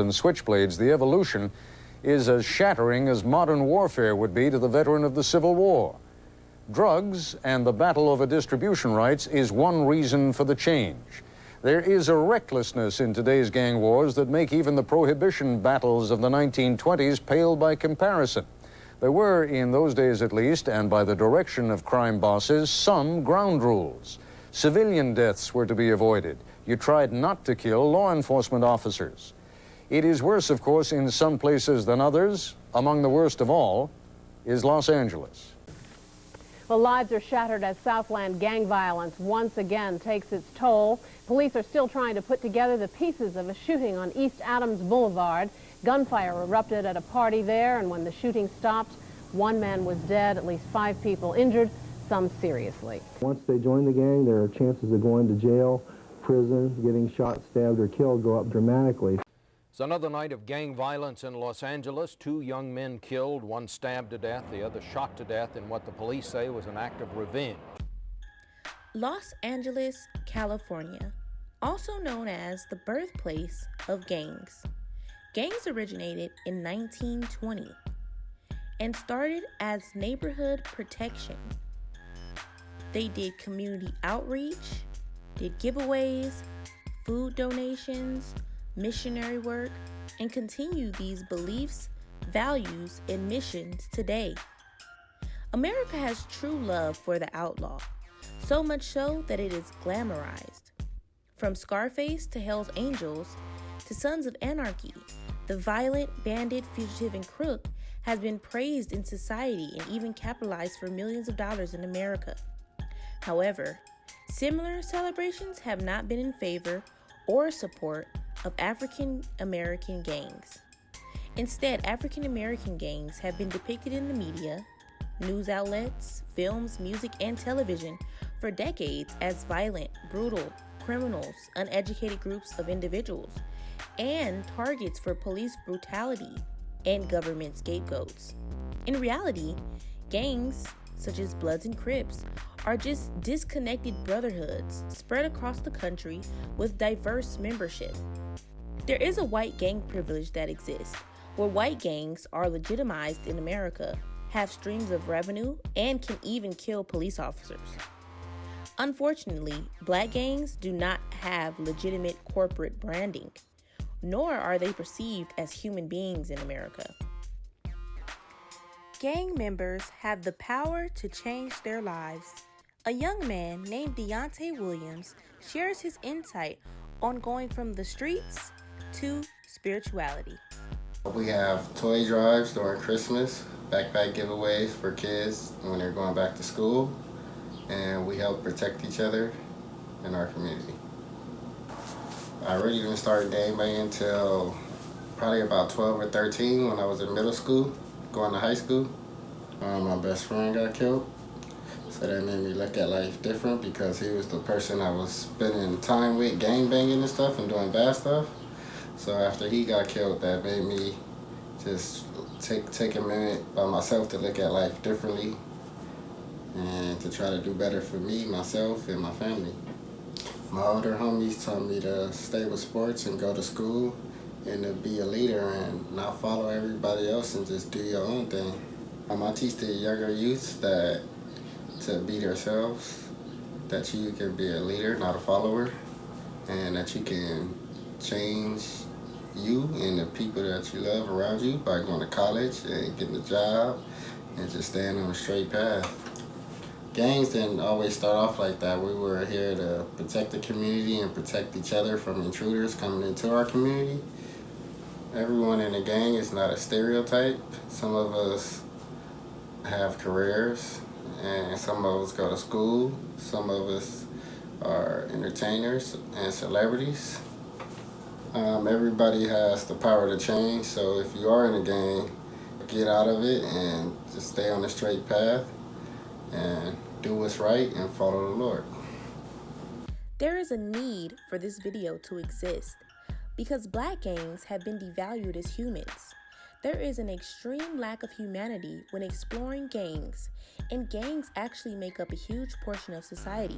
and switchblades, the evolution is as shattering as modern warfare would be to the veteran of the Civil War. Drugs and the battle over distribution rights is one reason for the change. There is a recklessness in today's gang wars that make even the prohibition battles of the 1920s pale by comparison. There were, in those days at least, and by the direction of crime bosses, some ground rules. Civilian deaths were to be avoided. You tried not to kill law enforcement officers. It is worse, of course, in some places than others. Among the worst of all is Los Angeles. Well, lives are shattered as Southland gang violence once again takes its toll. Police are still trying to put together the pieces of a shooting on East Adams Boulevard. Gunfire erupted at a party there, and when the shooting stopped, one man was dead, at least five people injured, some seriously. Once they join the gang, their chances of going to jail, prison, getting shot, stabbed, or killed go up dramatically. It's another night of gang violence in Los Angeles. Two young men killed, one stabbed to death, the other shot to death in what the police say was an act of revenge. Los Angeles, California, also known as the birthplace of gangs. Gangs originated in 1920 and started as neighborhood protection. They did community outreach, did giveaways, food donations, missionary work, and continue these beliefs, values, and missions today. America has true love for the outlaw, so much so that it is glamorized. From Scarface to Hell's Angels to Sons of Anarchy, the violent bandit, fugitive, and crook has been praised in society and even capitalized for millions of dollars in America. However, similar celebrations have not been in favor or support of African American gangs. Instead, African American gangs have been depicted in the media, news outlets, films, music, and television for decades as violent, brutal, criminals, uneducated groups of individuals, and targets for police brutality and government scapegoats. In reality, gangs, such as Bloods and Crips, are just disconnected brotherhoods spread across the country with diverse membership. There is a white gang privilege that exists, where white gangs are legitimized in America, have streams of revenue, and can even kill police officers. Unfortunately, black gangs do not have legitimate corporate branding, nor are they perceived as human beings in America. Gang members have the power to change their lives. A young man named Deontay Williams shares his insight on going from the streets to spirituality. We have toy drives during Christmas, backpack giveaways for kids when they're going back to school, and we help protect each other in our community. I really didn't start banging until probably about 12 or 13 when I was in middle school, going to high school. Um, my best friend got killed. So that made me look at life different because he was the person I was spending time with, gang banging and stuff and doing bad stuff. So after he got killed, that made me just take take a minute by myself to look at life differently and to try to do better for me, myself, and my family. My older homies told me to stay with sports and go to school and to be a leader and not follow everybody else and just do your own thing. Um, I teach the younger youth that to be themselves, that you can be a leader, not a follower, and that you can change you and the people that you love around you by going to college and getting a job and just staying on a straight path. Gangs didn't always start off like that. We were here to protect the community and protect each other from intruders coming into our community. Everyone in the gang is not a stereotype. Some of us have careers and some of us go to school. Some of us are entertainers and celebrities. Um, everybody has the power to change, so if you are in a gang, get out of it and just stay on the straight path and do what's right and follow the Lord. There is a need for this video to exist because black gangs have been devalued as humans. There is an extreme lack of humanity when exploring gangs, and gangs actually make up a huge portion of society.